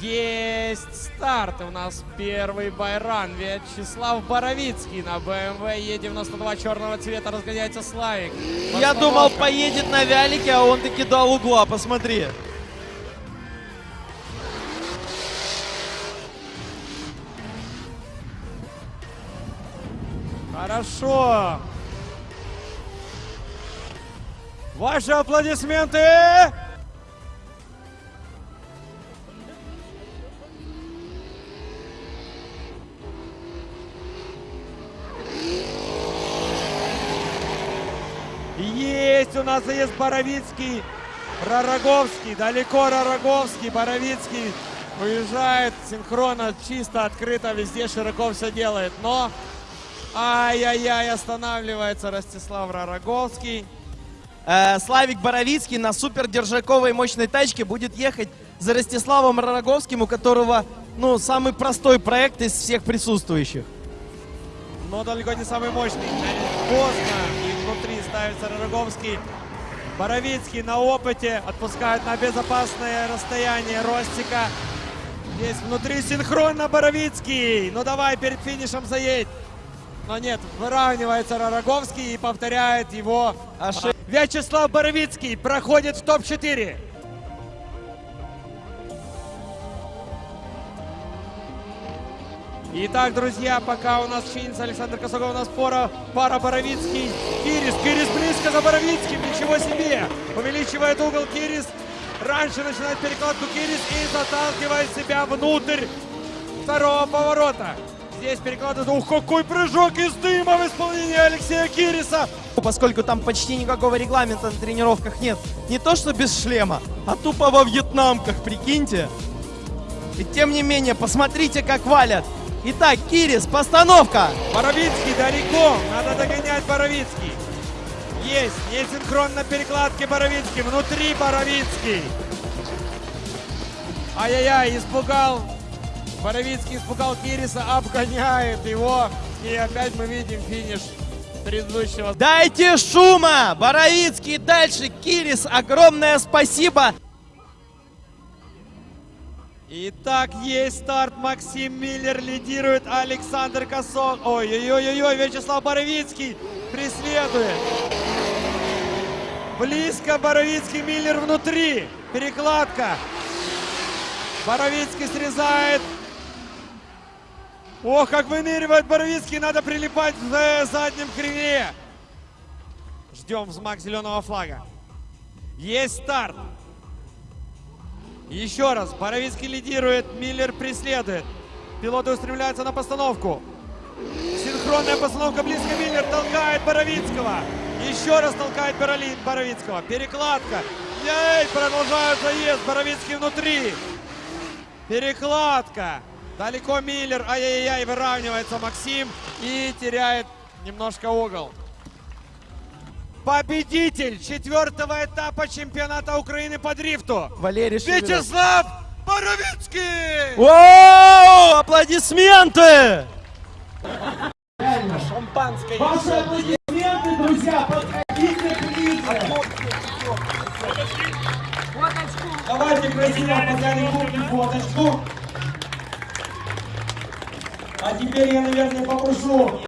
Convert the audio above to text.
Есть старт. У нас первый байран. Вячеслав Боровицкий на BMW Е92 черного цвета разгоняется Славик. Я думал, поедет на вялике, а он таки дал угла, посмотри. Хорошо. Ваши аплодисменты. Есть у нас есть Боровицкий, Ророговский, далеко Ророговский, Боровицкий уезжает синхронно, чисто, открыто, везде широко все делает. Но, ай-яй-яй, останавливается Ростислав Ророговский. Э, Славик Боровицкий на супер держаковой мощной тачке будет ехать за Ростиславом Ророговским, у которого, ну, самый простой проект из всех присутствующих. но далеко не самый мощный. Поздно внутри ставится Ророговский. Боровицкий на опыте отпускает на безопасное расстояние Ростика. Здесь внутри синхронно Боровицкий. Ну давай перед финишем заедь. Но нет, выравнивается Ророговский и повторяет его. Ошиб- Вячеслав Боровицкий проходит в топ-4. Итак, друзья, пока у нас чинится Александр Косогов, у нас пара, пара Боровицкий, Кирис. Кирис близко за Боровицким, ничего себе. Увеличивает угол Кирис. Раньше начинает перекладку Кирис и заталкивает себя внутрь второго поворота. Здесь перекладывает. Ух, какой прыжок из дыма в исполнении Алексея Кириса. Поскольку там почти никакого регламента на тренировках нет. Не то, что без шлема, а тупо во вьетнамках, прикиньте. И тем не менее, посмотрите, как валят. Итак, Кирис, постановка. Боровицкий далеко. Надо догонять Боровицкий. Есть. Несинхронно перекладки Боровицкий. Внутри Боровицкий. Ай-яй-яй, испугал. Боровицкий испугал Кириса, обгоняет его. И опять мы видим финиш предыдущего. Дайте шума! Боровицкий дальше. Кирис, огромное спасибо. Итак, есть старт. Максим Миллер лидирует. Александр Косок. Ой-ой-ой-ой, Вячеслав Боровицкий преследует. Близко Боровицкий, Миллер внутри. Перекладка. Боровицкий срезает. Ох, как выныривает Боровицкий. Надо прилипать в заднем криве. Ждем взмах зеленого флага. Есть старт. Еще раз, Боровицкий лидирует, Миллер преследует. Пилоты устремляются на постановку. Синхронная постановка близко. Миллер толкает Боровицкого. Еще раз толкает Бороли- Боровицкого. Перекладка. Ей, продолжают заезд. Боровицкий внутри. Перекладка. Далеко Миллер. Ай-яй-яй, выравнивается Максим. И теряет немножко угол. Победитель четвертого этапа чемпионата Украины по дрифту. Валерий Шевелев. Вячеслав Боровицкий! Воу! Аплодисменты! Шампанское. Ваши аплодисменты, друзья, подходите ближе. Давайте красиво подняли купим фоточку. А теперь я, наверное, попрошу